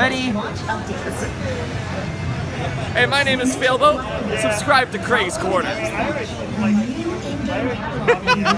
Ready? Hey, my name is Failboat. Subscribe to Craig's Corner.